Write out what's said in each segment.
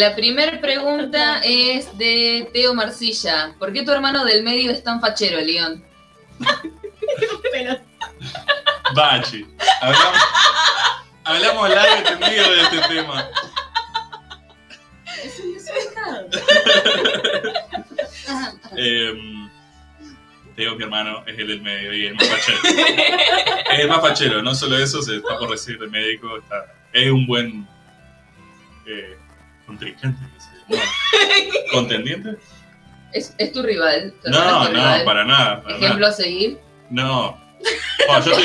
La primera pregunta es de Teo Marcilla. ¿Por qué tu hermano del medio es tan fachero, León? Bachi. Hablamos, hablamos largo y tendido de este tema. Es un desubicado. Em, Teo, mi hermano, es el del medio y el más fachero. es el más fachero, no solo eso, se está por recibir de médico. Está, es un buen eh, contrincante. No, ¿Contendiente? ¿Es, es tu rival? ¿Tu hermano No, tu no, rival? para nada. para ¿Ejemplo nada. a seguir? No. Yo estoy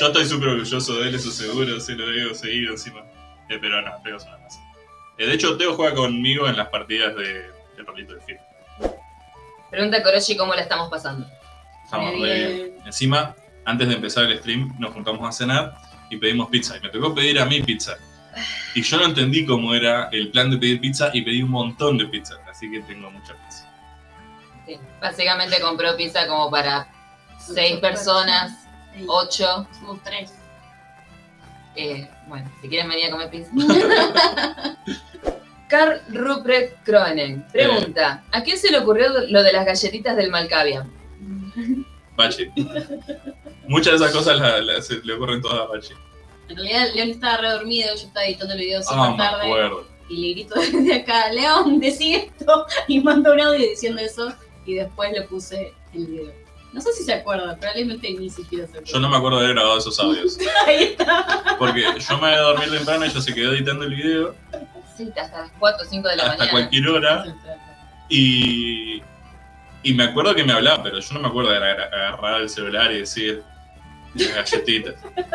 yo estoy súper orgulloso de él, eso seguro, se lo digo seguido encima. Eh, pero no, Teo es una masa. Eh, de hecho, Teo juega conmigo en las partidas de, de rolito de FIFA. Pregunta Koroshi cómo la estamos pasando. Estamos bien. bien. Encima, antes de empezar el stream, nos juntamos a cenar y pedimos pizza. Y me tocó pedir a mí pizza. Y yo no entendí cómo era el plan de pedir pizza y pedí un montón de pizza. Así que tengo mucha pizza. Sí. Básicamente compró pizza como para seis personas, ocho. Somos tres. Eh, bueno, si quieren venir a comer pizza. Karl Ruprecht Kroenen pregunta: ¿A quién se le ocurrió lo de las galletitas del Malkavian? Bachi. Muchas de esas cosas la- la- se le ocurren todas a Bachi. En realidad, León estaba re dormido, yo estaba editando el video súper Ah, me tarde. acuerdo. Y le grito desde acá, León, decí esto. Y mando un audio diciendo eso. Y después le puse el video. No sé si se acuerda, probablemente ni siquiera se acuerda. Yo no me acuerdo de haber grabado esos audios. Ahí está. Porque yo me voy a dormir temprano, ella se quedó editando el video Sí, hasta las 4 o 5 de la hasta mañana. cualquier hora. Y, y me acuerdo que me hablaba, pero yo no me acuerdo de agar- agarrar el celular y decir las galletitas.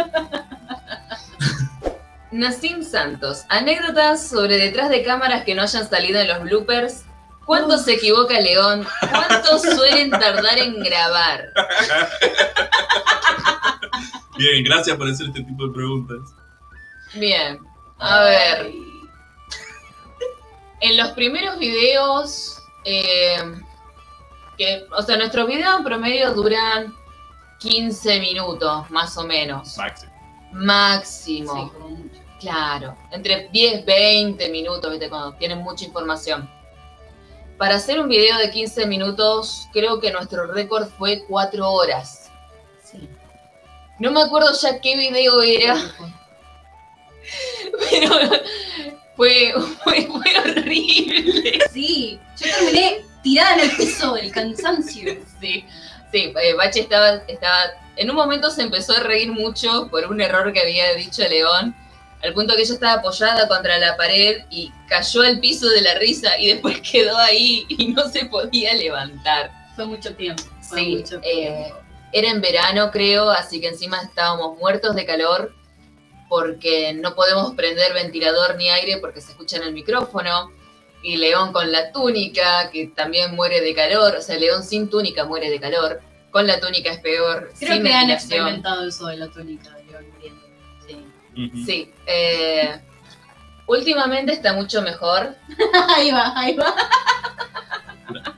Nassim Santos, anécdotas sobre detrás de cámaras que no hayan salido en los bloopers. ¿Cuánto se equivoca León? ¿Cuánto suelen tardar en grabar? Bien, gracias por hacer este tipo de preguntas. Bien, a ver. En los primeros videos, eh, que, o sea, nuestros videos en promedio duran 15 minutos, más o menos. Maxi. Máximo. Sí, como mucho. Claro, entre 10, 20 minutos, ¿viste? Cuando tienen mucha información. Para hacer un video de 15 minutos, creo que nuestro récord fue 4 horas. Sí. No me acuerdo ya qué video era, pero fue, fue, fue horrible. Sí, yo terminé tirada en el piso del cansancio. Sí, sí, eh, Bache estaba, estaba. En un momento se empezó a reír mucho por un error que había dicho León, al punto que ella estaba apoyada contra la pared y cayó al piso de la risa y después quedó ahí y no se podía levantar. Fue mucho tiempo. Fue Sí, mucho eh, tiempo. Era en verano, creo, así que encima estábamos muertos de calor porque no podemos prender ventilador ni aire porque se escucha en el micrófono. Y León con la túnica, que también muere de calor. O sea, León sin túnica muere de calor. Con la túnica es peor. Creo sin que han experimentado eso de la túnica León muriendo. Sí. Sí. eh, últimamente está mucho mejor. ahí va, ahí va.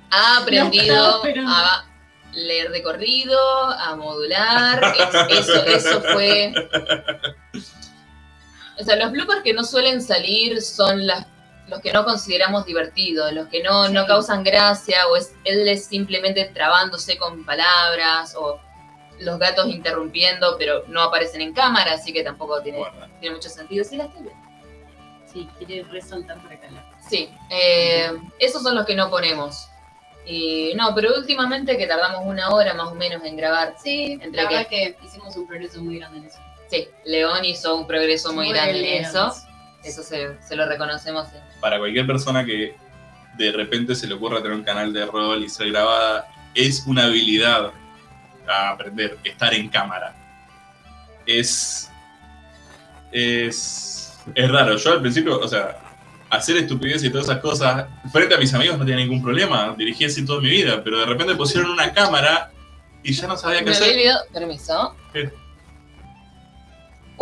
Ha aprendido No, pero- a leer de corrido, a modular. es- Eso, eso fue. O sea, los bloopers que no suelen salir son las, los que no consideramos divertidos, los que no, no causan gracia, o es él es simplemente trabándose con palabras, o los gatos interrumpiendo, pero no aparecen en cámara, así que tampoco tiene, Guarda. tiene mucho sentido. Sí, las viendo. Sí, quiere resaltar para acá. la- Sí, eh, esos son los que no ponemos. Y no, pero últimamente que tardamos una hora más o menos en grabar. Sí, Entre la que- verdad que hicimos un progreso muy grande en eso. Sí, León hizo un progreso muy, Muy grande en eso. Eso se, se lo reconocemos. Para cualquier persona que de repente se le ocurra tener un canal de rol y ser grabada, es una habilidad a aprender, estar en cámara. Es. Es. Es raro. Yo al principio, o sea, hacer estupidez y todas esas cosas, frente a mis amigos no tenía ningún problema. Dirigí así toda mi vida, pero de repente pusieron una cámara y ya no sabía qué Me hacer. olvidado, permiso. ¿Qué?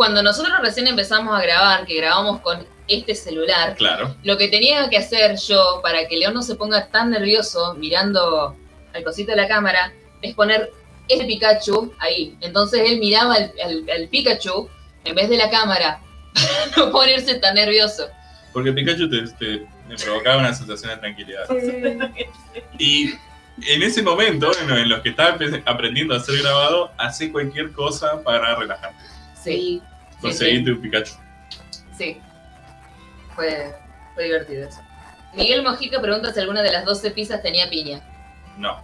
Cuando nosotros recién empezamos a grabar, que grabamos con este celular, Claro. lo que tenía que hacer yo para que León no se ponga tan nervioso mirando al cosito de la cámara es poner el Pikachu ahí. Entonces él miraba al, al- al Pikachu en vez de la cámara para no ponerse tan nervioso. Porque Pikachu te, te- me provocaba una sensación de tranquilidad. Y en ese momento, en, en los que estaba empe- aprendiendo a ser grabado, hace cualquier cosa para relajarte. Sí, Conseguiste un Pikachu. sí. Fue, fue divertido eso. Miguel Mojica pregunta si alguna de las 12 pizzas tenía piña. No.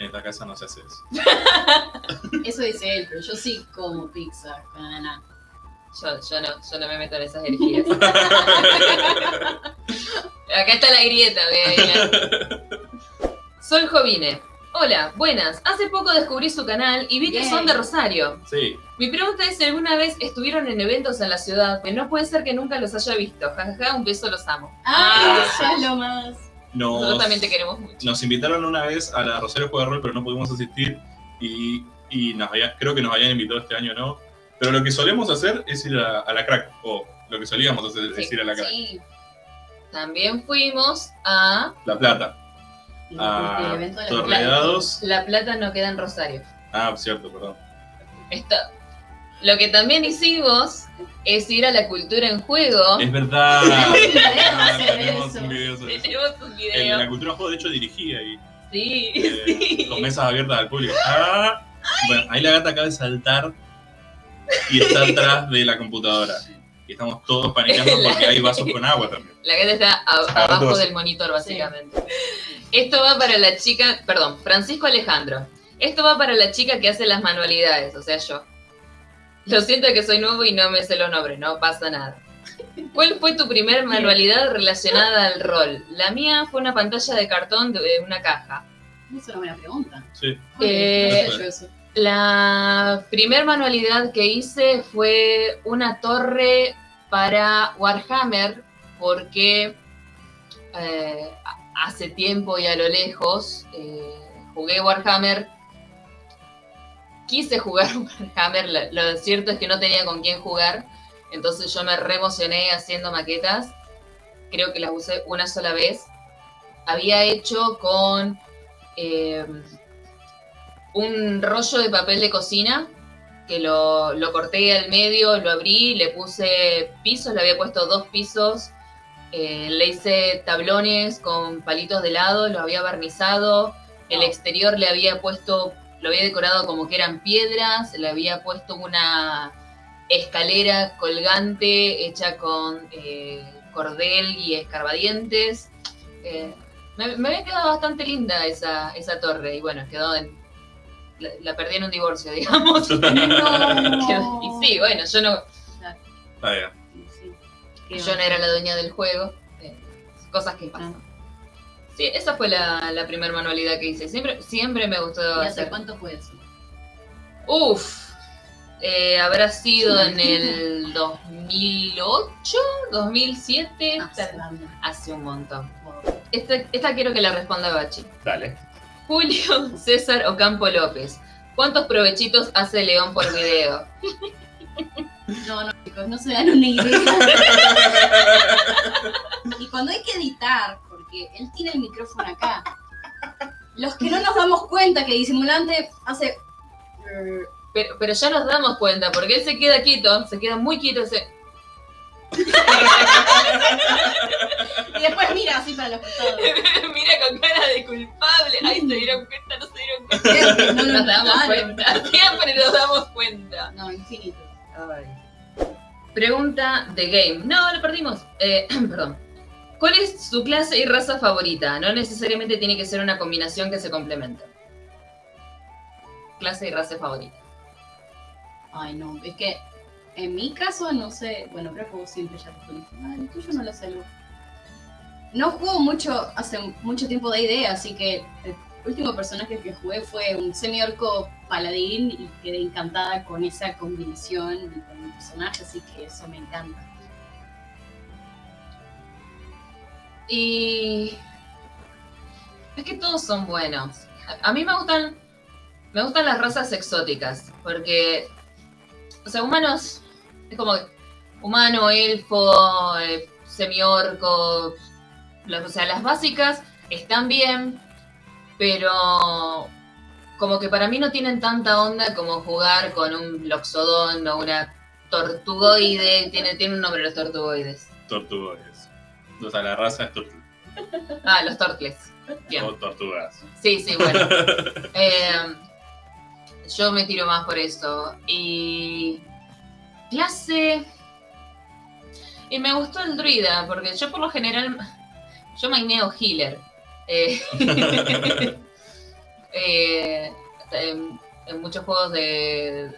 En esta casa no se hace eso. Eso dice él, pero yo sí como pizza con. Yo, yo no, yo no me meto en esas herejías. Acá está la grieta, vean. Sol Jovine. Hola, buenas. Hace poco descubrí su canal y vi que Yay. son de Rosario. Sí. Mi pregunta es si alguna vez estuvieron en eventos en la ciudad, que no puede ser que nunca los haya visto. Jajaja, un beso, los amo. ¡Ay, eso es lo más! Nosotros Nos, también te queremos mucho. nos invitaron una vez a la Rosario Juega de Rol, pero no pudimos asistir. Y, y nos había- creo que nos habían invitado este año, ¿no? Pero lo que solemos hacer es ir a, a la crack. O lo que solíamos hacer es Sí. ir a la crack. Sí. También fuimos a La Plata. El A de la Plata no queda en Rosario. Ah, cierto, perdón. Esto. Lo que también hicimos es ir a la cultura en juego. Es verdad. Ah, Tenemos un video sobre eso. Tenemos un En video. la cultura juego, de hecho, dirigía y Sí, eh, sí. con mesas abiertas al público. Ah, bueno, ahí la gata acaba de saltar y está atrás de la computadora. Y estamos todos paniqueando porque hay vasos con agua también. La gata está a- Está abajo dos. del monitor, básicamente. Esto va para la chica, perdón, Francisco Alejandro. Esto va para la chica que hace las manualidades, o sea, yo. Lo siento que soy nuevo y no me sé los nombres, no pasa nada. ¿Cuál fue tu primer manualidad relacionada al rol? La mía fue una pantalla de cartón de una caja. Es una buena pregunta. Sí. Eh. La primer manualidad que hice fue una torre para Warhammer, porque eh, hace tiempo y a lo lejos eh, jugué Warhammer. Quise jugar Warhammer, lo, cierto es que no tenía con quién jugar, entonces yo me re emocioné haciendo maquetas. Creo que las usé una sola vez. Había hecho con eh, un rollo de papel de cocina que lo corté al medio, lo abrí, le puse pisos, le había puesto dos pisos, eh, le hice tablones con palitos de helado, lo había barnizado, el exterior le había puesto, lo había decorado como que eran piedras, le había puesto una escalera colgante hecha con eh, cordel y escarbadientes. Eh, me, me había quedado bastante linda esa, esa torre y bueno, quedó en... La, la perdí en un divorcio, digamos. No. y sí, bueno, yo no, Ah. Yo no era la dueña del juego. eh, cosas que pasan. Sí, esa fue la, la primera manualidad que hice. Siempre, siempre me gustó ¿Y hace hacer. cuánto fue eso? Uf, eh, habrá sido en el 2008, 2007, Ah, tal- Sandra. hace un montón. Esta, esta quiero que la responda Bachi. Dale. Julio César Ocampo López. ¿Cuántos provechitos hace León por video? No, no, chicos, no se dan una idea. y cuando hay que editar, porque él tiene el micrófono acá, los que no nos damos cuenta que disimulante hace. Pero, pero ya nos damos cuenta, porque él se queda quieto, se queda muy quieto. Se... Y después mira así para los costados. Mira con cara de culpable. Ay, se dieron cuenta, no se dieron cuenta. No Nos damos cuenta, siempre nos damos cuenta. No, infinito. Pregunta de game. No, lo perdimos. Eh, perdón. ¿Cuál es su clase y raza favorita? No necesariamente tiene que ser una combinación que se complementen. Clase y raza favorita. Ay, no, es que en mi caso, no sé, bueno, creo que vos siempre ya te pones, ah, el tuyo no lo sé. Lu". No juego mucho, hace mucho tiempo de idea, así que el último personaje que jugué fue un semi-orco paladín y quedé encantada con esa combinación y con el personaje, así que eso me encanta. Y es que todos son buenos. A- mí me gustan, me gustan las razas exóticas, porque, o sea, humanos es como humano, elfo, eh, semiorco, o sea, las básicas están bien, pero como que para mí no tienen tanta onda como jugar con un loxodón o una tortugoide, tiene, tiene un nombre los tortugoides. Tortugoides. O sea, la raza es tortuga. Ah, los tortles. Bien. O tortugas. Sí, sí, bueno. Eh, yo me tiro más por eso. Y. Clase. Y me gustó el druida, porque yo por lo general. Yo maineo healer. Eh, eh, en, en muchos juegos de.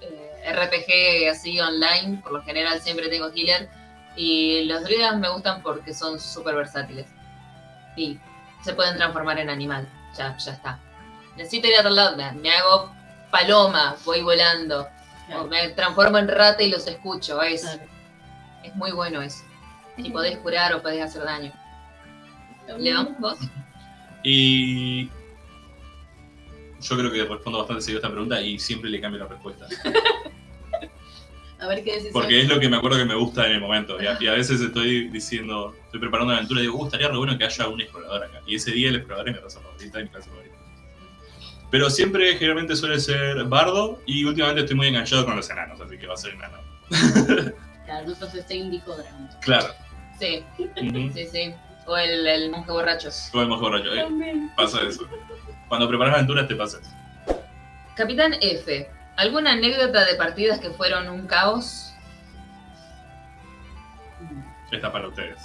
eh, RPG así online, por lo general siempre tengo healer. Y los druidas me gustan porque son súper versátiles. Y se pueden transformar en animal. Ya, ya está. Necesito ir a otro lado, me, me hago paloma, voy volando. O me transformo en rata y los escucho. Es, Claro. es muy bueno eso. Y podés curar o podés hacer daño. León, vos. Y yo creo que respondo bastante seguido a esta pregunta y siempre le cambio la respuesta. A ver qué decís. Porque es lo que me acuerdo que me gusta en el momento. Y a, y a veces estoy diciendo, estoy preparando una aventura y digo, "Uh, estaría re bueno que haya un explorador acá. Y ese día el explorador es mi raza favorita y mi clase favorita. Pero siempre, generalmente suele ser bardo y últimamente estoy muy enganchado con los enanos, así que va a ser enano. Claro, nosotros este indico dragón. Claro. Sí, sí, sí. O el, el monje borracho. Todo el mejor rollo. eh. Pasa eso. Cuando preparas aventuras te pasa eso. Capitán F. ¿Alguna anécdota de partidas que fueron un caos? Está para ustedes.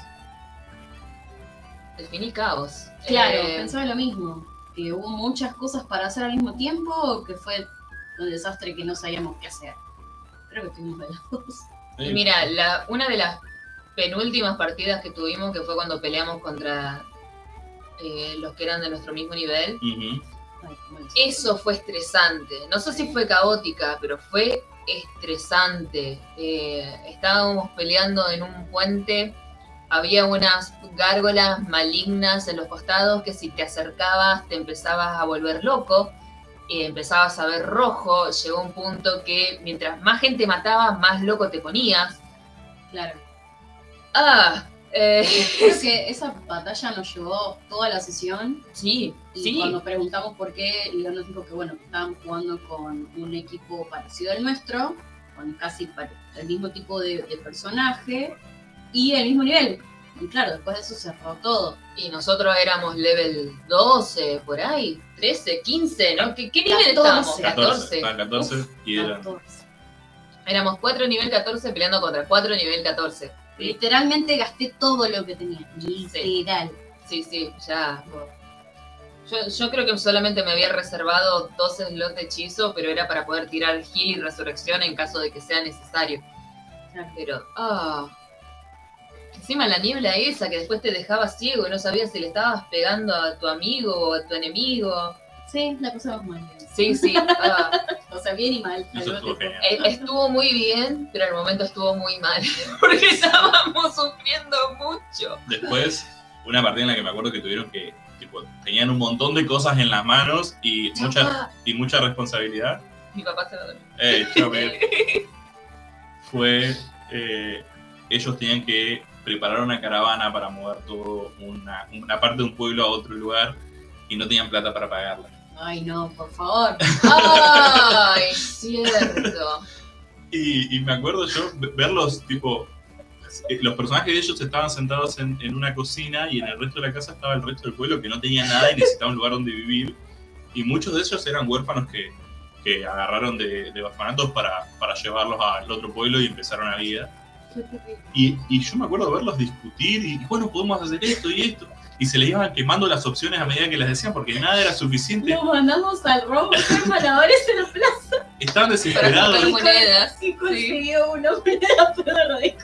Definí caos. Claro, Eh, pensaba lo mismo. Que hubo muchas cosas para hacer al mismo tiempo o que fue un desastre que no sabíamos qué hacer. Creo que tuvimos de las dos. Y mira, la, una de las penúltimas partidas que tuvimos, que fue cuando peleamos contra eh, los que eran de nuestro mismo nivel, eso fue estresante. No sé si fue caótica, pero fue estresante. Eh, estábamos peleando en un puente, había unas gárgolas malignas en los costados que si te acercabas te empezabas a volver loco. y empezabas a ver rojo, llegó un punto que mientras más gente mataba, más loco te ponías. Claro. Ah, eh, Creo que esa batalla nos llevó toda la sesión sí, y sí. cuando preguntamos por qué, León nos dijo que bueno, estaban jugando con un equipo parecido al nuestro, con casi el mismo tipo de, de personaje y el mismo nivel. Y claro, después de eso se cerró todo. Y nosotros éramos level 12, por ahí, 13, 15, ¿no? ¿Qué, qué nivel 14. estábamos? 14. 14. Estaban 14 y eran. 14. Éramos 4 nivel 14 peleando contra 4 nivel 14. Literalmente gasté todo lo que tenía. Literal. sí, sí, ya. Yo, yo creo que solamente me había reservado dos slots de hechizo, pero era para poder tirar heal y resurrección en caso de que sea necesario. Pero, ah. Encima la niebla esa que después te dejaba ciego y no sabías si le estabas pegando a tu amigo o a tu enemigo. Sí, la pasamos mal. Sí, sí. ah. O sea, bien y mal. estuvo. Eh, Estuvo muy bien, pero al momento estuvo muy mal. Porque estábamos sufriendo mucho. Después, una partida en la que me acuerdo que tuvieron que. Tipo, tenían un montón de cosas en las manos y mucha, y mucha responsabilidad. Mi papá se va a dormir. Eh, Miguel. fue. eh, ellos tenían que preparar una caravana para mover todo una, una parte de un pueblo a otro lugar y no tenían plata para pagarla. Ay, no, por favor. ¡Ay, cierto! Y, y me acuerdo yo ve- verlos, tipo, eh, los personajes de ellos estaban sentados en, en una cocina y en el resto de la casa estaba el resto del pueblo que no tenía nada y necesitaba un lugar donde vivir. Y muchos de ellos eran huérfanos que, que agarraron de, de orfanatos para, para llevarlos al otro pueblo y empezar una vida. Y, y yo me acuerdo verlos discutir y, bueno, podemos hacer esto y esto. Y se le iban quemando las opciones a medida que las decían porque nada era suficiente. Nos mandamos al robo hacer malabares en la plaza Estaban Para desesperados. monedas. y consiguió una moneda lo dijo.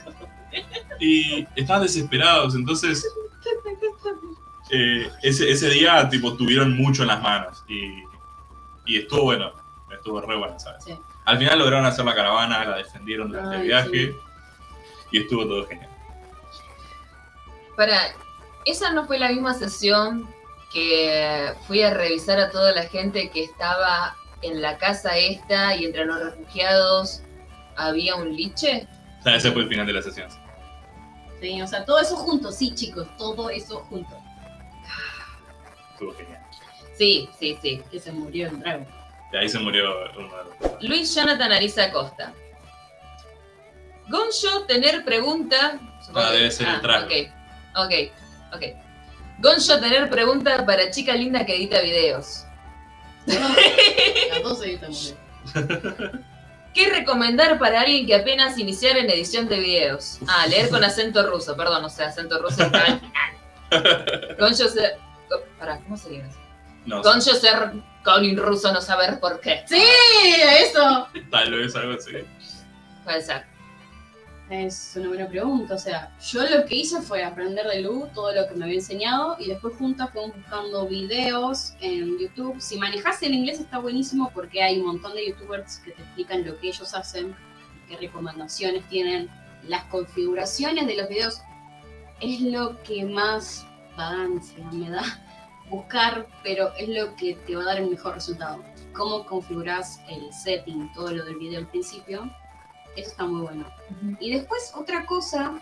y estaban desesperados. Entonces, eh, ese, ese día, tipo, tuvieron mucho en las manos. Y, y estuvo bueno. Estuvo re bueno, ¿sabes? Sí. Al final lograron hacer la caravana, la defendieron durante el viaje. sí. Y estuvo todo genial. Para, esa no fue la misma sesión que fui a revisar a toda la gente que estaba en la casa esta y entre los refugiados había un liche. O sea, ese fue el final de la sesión. Sí, o sea, todo eso junto, sí, chicos, todo eso junto. Estuvo genial. Sí, sí, sí. Que se murió el dragón. De ahí se murió uno de los. Luis Jonathan Ariza Costa. Goncho, tener pregunta. Ah, debe ser el trago. Ok, ok, ok. Goncho, tener pregunta para chica linda que edita videos. Las dos editamos bien. ¿Qué recomendar para alguien que apenas iniciara en edición de videos? Ah, leer con acento ruso, perdón, o sea, acento ruso. está- Goncho ser. Pará, ¿cómo sería eso? No, sé, Goncho ser Colin ruso, no saber por qué. ¡Sí! Eso. tal vez algo así. Puede ser. Es una buena pregunta. O sea, yo lo que hice fue aprender de Lu todo lo que me había enseñado y después juntas fuimos buscando videos en YouTube. Si manejas el inglés está buenísimo porque hay un montón de youtubers que te explican lo que ellos hacen, qué recomendaciones tienen, las configuraciones de los videos. Es lo que más vagancia me da buscar, pero es lo que te va a dar el mejor resultado. Cómo configuras el setting, todo lo del video al principio. Eso está muy bueno. Y después otra cosa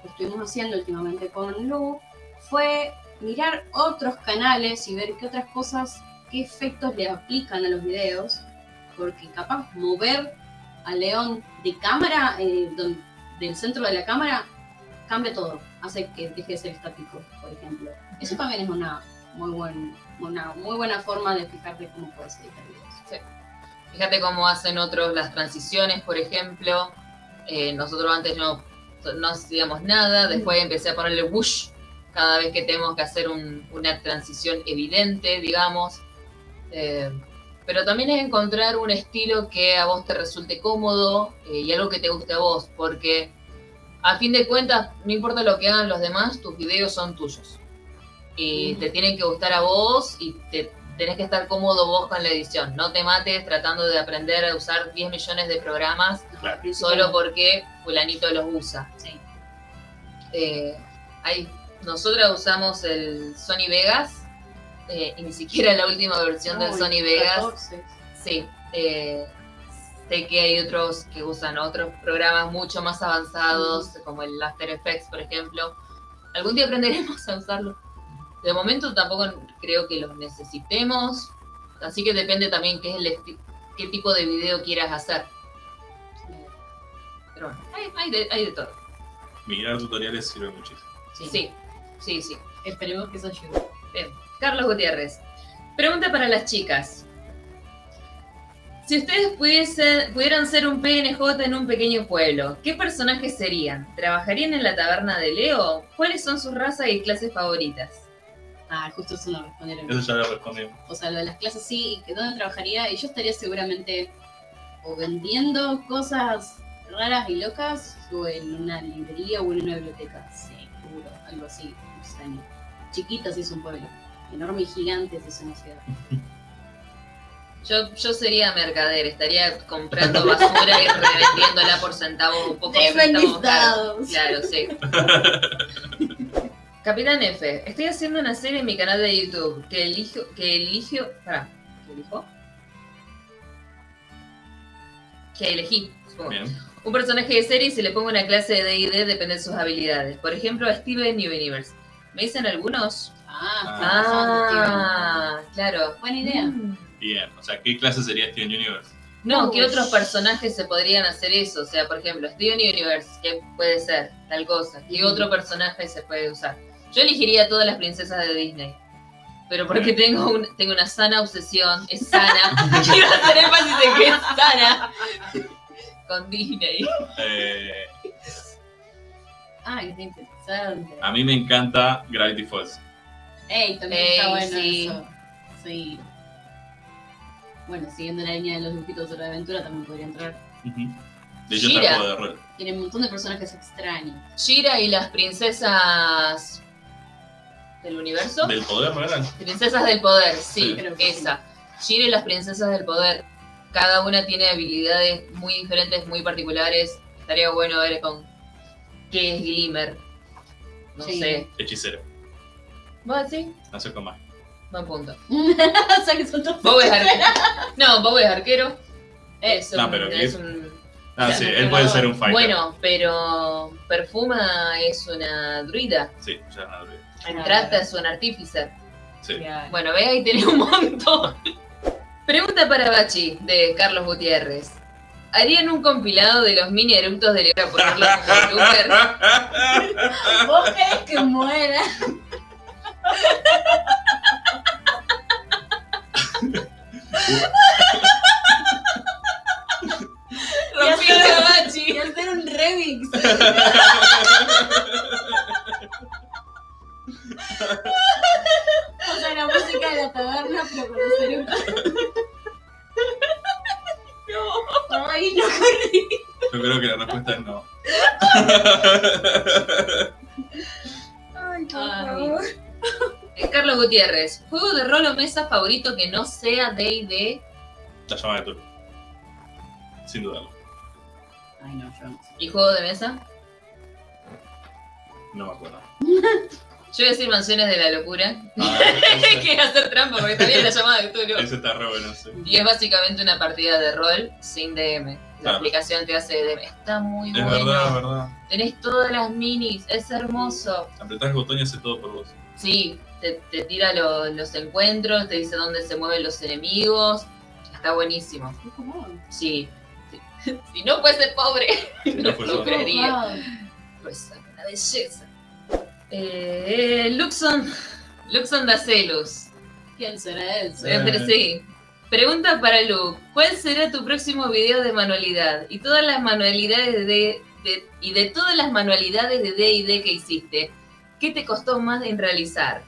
que estuvimos haciendo últimamente con Lu fue mirar otros canales y ver qué otras cosas, qué efectos le aplican a los videos, porque capaz mover a León de cámara, eh, del centro de la cámara, cambia todo, hace que deje de ser estático, por ejemplo. Eso también es una muy, buen, una muy buena forma de fijarte cómo puedes editar videos. Fíjate cómo hacen otros las transiciones, por ejemplo. Eh, nosotros antes no, no hacíamos nada, después empecé a ponerle whoosh cada vez que tenemos que hacer un- una transición evidente, digamos. Eh, pero también es encontrar un estilo que a vos te resulte cómodo eh, y algo que te guste a vos, porque a fin de cuentas, no importa lo que hagan los demás, tus videos son tuyos. Y te tienen que gustar a vos y te tenés que estar cómodo vos con la edición. No te mates tratando de aprender a usar 10 millones de programas Claro. Solo porque fulanito los usa. Sí. Eh, hay, nosotras usamos el Sony Vegas eh, y ni siquiera la última versión del Sony Vegas. 14. Sí. eh, sé que hay otros que usan otros programas mucho más avanzados, como el After Effects, por ejemplo. Algún día aprenderemos a usarlo. De momento tampoco creo que los necesitemos, así que depende también qué, es el qué tipo de video quieras hacer. Pero bueno, hay, hay de, hay de todo. Mirar tutoriales sirve muchísimo. Sí, sí, sí. Esperemos que eso ayude. Bien. Carlos Gutiérrez. Pregunta para las chicas. Si ustedes pudiesen, pudieran ser un PNJ en un pequeño pueblo, ¿qué personajes serían? ¿Trabajarían en la taberna de Leo? ¿Cuáles son sus razas y clases favoritas? Ah, justo eso no respondieron. Eso ya lo respondimos. O sea, lo de las clases sí, y que dónde trabajaría, y yo estaría seguramente o vendiendo cosas raras y locas, o en una librería o en una biblioteca. Seguro, algo así, extraño. Chiquita si es un pueblo, enorme y gigante si es una ciudad. Yo, yo sería mercader, estaría comprando basura y revendiéndola por centavos, un poco centavos caros. Claro, sí. Capitán F, estoy haciendo una serie en mi canal de YouTube que elijo, que elijo, pará, ¿que elijo? Que elegí, supongo. Bien. Un personaje de serie y se le pongo una clase de D&D depende de sus habilidades. Por ejemplo, a Steven Universe. ¿Me dicen algunos? Ah, Ah, claro. Buena idea. Mm. Bien. O sea, ¿qué clase sería Steven Universe? No, Uy. ¿qué otros personajes se podrían hacer eso? O sea, por ejemplo, Steven Universe, ¿qué puede ser? Tal cosa. ¿Qué Mm. otro personaje se puede usar? Yo elegiría todas las princesas de Disney. Pero porque tengo, un- tengo una sana obsesión, es sana. Quiero hacer énfasis en que es sana. Con Disney. Eh, Ay, qué interesante. a mí me encanta Gravity Falls. Ey, también Ey, está bueno sí. eso. Sí. Bueno, siguiendo la línea de los dibujitos de de aventura también podría entrar. Ujú. De hecho, está el juego de rol. Tiene un montón de personajes extraños. Shira y las princesas del universo. Del poder, ¿no eran? Princesas del poder, sí, Sí. Esa. Y las princesas del poder. Cada una tiene habilidades muy diferentes, muy particulares. Estaría bueno ver con qué es Glimmer. No Sí. sé. Hechicero. ¿Vos? No sé cómo más. Buen punto. o sea que son todos Bob es arquero. No, Bob es arquero. Es No, un- pero es un- Ah, sí, no, él puede no. ser un fighter. Bueno, pero Perfuma es una druida. Sí, ya no olvidé. Trata es un artífice. Sí. Bueno, ve ahí tenés un montón. Pregunta para Bachi, de Carlos Gutiérrez. ¿Harían un compilado de los mini eructos de León para ponerlo como blooper? ¿Vos querés que muera? Rompí el cabachi. Y hacer un remix. respuesta es no. Ay, por favor. Eh, Carlos Gutiérrez, juego de rol o mesa favorito que no sea D&D. La llama de Tulu. Sin dudarlo. Ay, no, yo no sé. ¿Y juego de mesa? No me acuerdo. Yo voy a decir mansiones de la locura. Ah, que hacer trampa porque también la llamada de Cthulhu. ese está re bueno, sí. Y es básicamente una partida de rol sin DM. La aplicación te hace DM. Está muy Es bueno. verdad, es verdad. Tenés todas las minis, es hermoso. Apretás el botón y hace todo por vos. Sí, te, te tira lo- los encuentros, te dice dónde se mueven los enemigos. Está buenísimo. Qué común. Sí. sí. Si no fuese pobre, no no fuese creería. Wow. Pues una belleza. Eh, Luxon, Luxon Dacelus. ¿Quién será él? Sí. Pregunta para Luke, ¿cuál será tu próximo video de manualidad? Y todas las manualidades de, de- y de todas las manualidades de D&D que hiciste, ¿qué te costó más en realizar?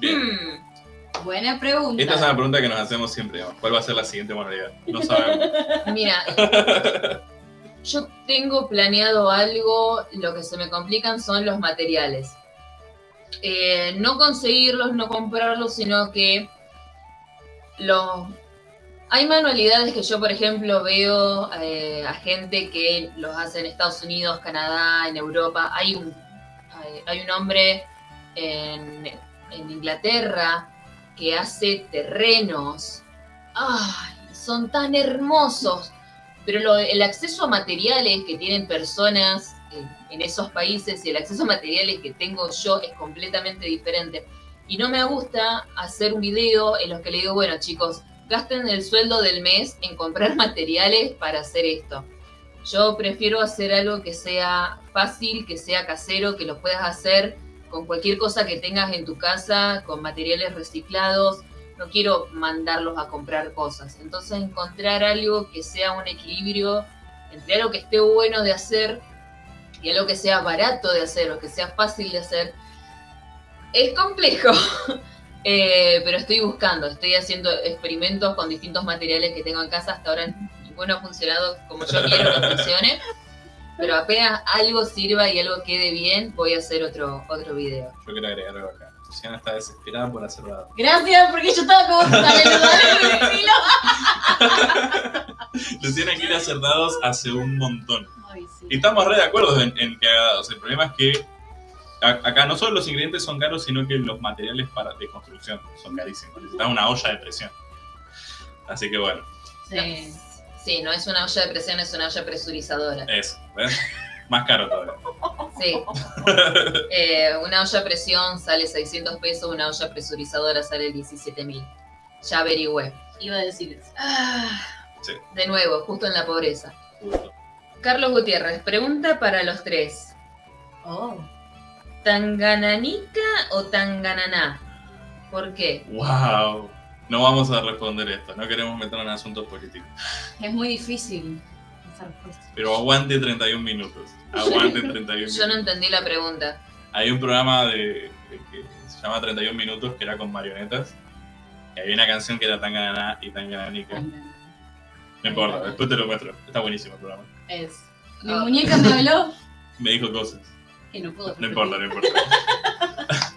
Bien. Hmm, Buena pregunta. Esta es una pregunta que nos hacemos siempre. digamos. ¿Cuál va a ser la siguiente modalidad? No sabemos. mira, yo tengo planeado algo, lo que se me complican son los materiales. Eh, no conseguirlos, no comprarlos, sino que los... Hay manualidades que yo, por ejemplo, veo eh, a gente que los hace en Estados Unidos, Canadá, en Europa. Hay un, hay, hay un hombre en, en Inglaterra que hace terrenos. ¡Ay! Son tan hermosos. Pero el acceso a materiales que tienen personas en, en esos países y el acceso a materiales que tengo yo es completamente diferente. Y no me gusta hacer un video en los que le digo, bueno chicos, gasten el sueldo del mes en comprar materiales para hacer esto. Yo prefiero hacer algo que sea fácil, que sea casero, que lo puedas hacer con cualquier cosa que tengas en tu casa, con materiales reciclados. No quiero mandarlos a comprar cosas. Entonces encontrar algo que sea un equilibrio entre algo que esté bueno de hacer y algo que sea barato de hacer o que sea fácil de hacer. Es complejo. Eh, pero estoy buscando, estoy haciendo experimentos con distintos materiales que tengo en casa. Hasta ahora ninguno ha funcionado como yo quiero que funcione. Pero apenas algo sirva y algo quede bien, voy a hacer otro, otro video. Yo quiero agregar algo acá. Luciana está desesperada por hacer dado. Gracias, porque yo estaba como. Luciana quiere hacer dados hace un montón. Ay, sí. Y estamos re de acuerdo en, en que haga dados. El problema es que acá no solo los ingredientes son caros, sino que los materiales para, de construcción son carísimos. Necesitas una olla de presión. Así que bueno, Sí. Sí, no es una olla de presión, es una olla presurizadora. eso. ¿ves? Más caro todavía. Sí. Eh, una olla a presión sale 600 pesos, una olla presurizadora sale 17 mil. Ya averigüé. Iba a decir eso. De nuevo, justo en la pobreza. Justo. Carlos Gutiérrez, pregunta para los tres. Oh. ¿Tangananica o Tangananá? ¿Por qué? ¡Wow! No vamos a responder esto. No queremos meternos en asuntos políticos. Es muy difícil esa respuesta. Pero aguante 31 minutos. Aguante 31 minutos. Yo no entendí la pregunta. Hay un programa de, de que se llama 31 minutos que era con marionetas. Y había una canción que era tan gananá y tan gananica. No importa, después te lo muestro. Está buenísimo el programa. Es. Mi muñeca me habló Me dijo cosas. Que no puedo. No importa, no importa.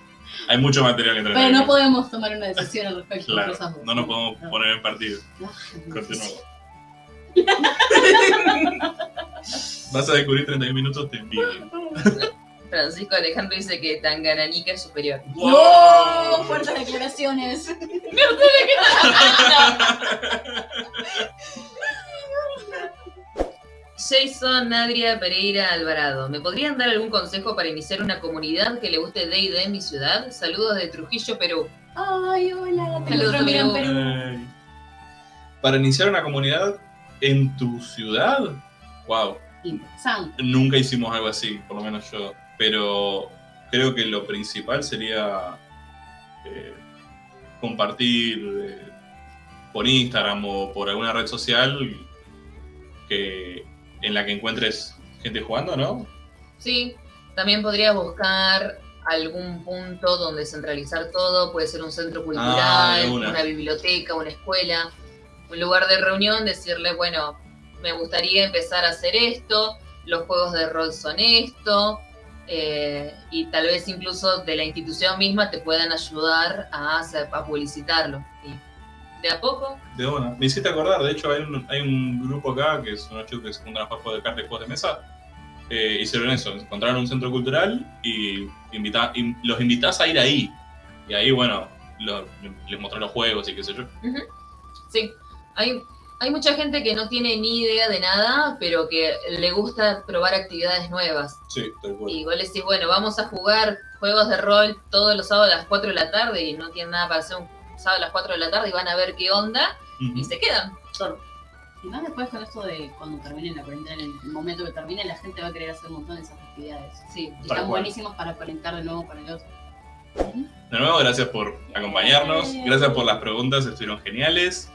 Hay mucho material entre Pero no podemos tomar una decisión al respecto. Claro, dos. no nos podemos No. poner en partido. No, Continuamos. Vas a descubrir 31 minutos, te envidio. Francisco Alejandro dice que Tangananica es superior. ¡Wow! Fuertes declaraciones. Jason Adria Pereira Alvarado. ¿Me podrían dar algún consejo para iniciar una comunidad que le guste D&D en mi ciudad? Saludos de Trujillo, Perú. Ay, hola. Saludos, Perú. Perú. Ay. Para iniciar una comunidad, ¿En tu ciudad? Wow. Nunca hicimos algo así, por lo menos yo. Pero creo que lo principal sería eh, compartir eh, por Instagram o por alguna red social que, en la que encuentres gente jugando, ¿no? Sí, también podrías buscar algún punto donde centralizar todo, puede ser un centro cultural, Ah, de una. una biblioteca, una escuela, un lugar de reunión, decirle, bueno, me gustaría empezar a hacer esto, los juegos de rol son esto, eh, y tal vez incluso de la institución misma te puedan ayudar a, hacer, a publicitarlo. Y de a poco, De una. Me hiciste acordar, de hecho hay un, hay un grupo acá que son unos chicos que se juntan a jugar juegos de cartas y juegos de mesa. Eh, hicieron eso, encontraron un centro cultural y invita, in- los invitas a ir ahí. Y ahí, bueno, lo- les mostró los juegos y qué sé yo. Sí, hay, hay mucha gente que no tiene ni idea de nada, pero que le gusta probar actividades nuevas. Sí, tal cual. Y vos le decís, bueno, vamos a jugar juegos de rol todos los sábados a las 4 de la tarde y no tienen nada para hacer un sábado a las 4 de la tarde y van a ver qué onda y se quedan. Y más después con esto de cuando termine la cuarentena, en el momento que termine, la gente va a querer hacer un montón de esas actividades. Sí. Y están cual. buenísimos para conectar de nuevo con el otro. De nuevo, gracias por acompañarnos. Gracias por las preguntas, estuvieron geniales.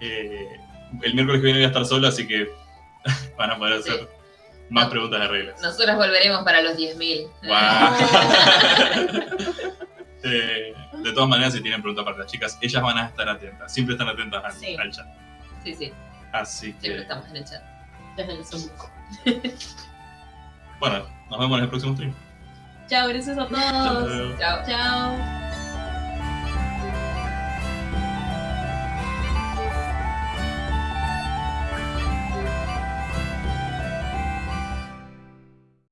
Eh, el miércoles que viene voy a estar solo, así que van a poder hacer Sí. más preguntas de reglas. Nosotros volveremos para los 10.000. Guau. Eh, de todas maneras, si tienen preguntas para las chicas, ellas van a estar atentas. Siempre están atentas al, Sí. al chat. Sí, sí, Así siempre que, estamos en el chat. Desde el Zoom. bueno, nos vemos en el próximo stream. Chao, gracias a todos. Chao. Chao.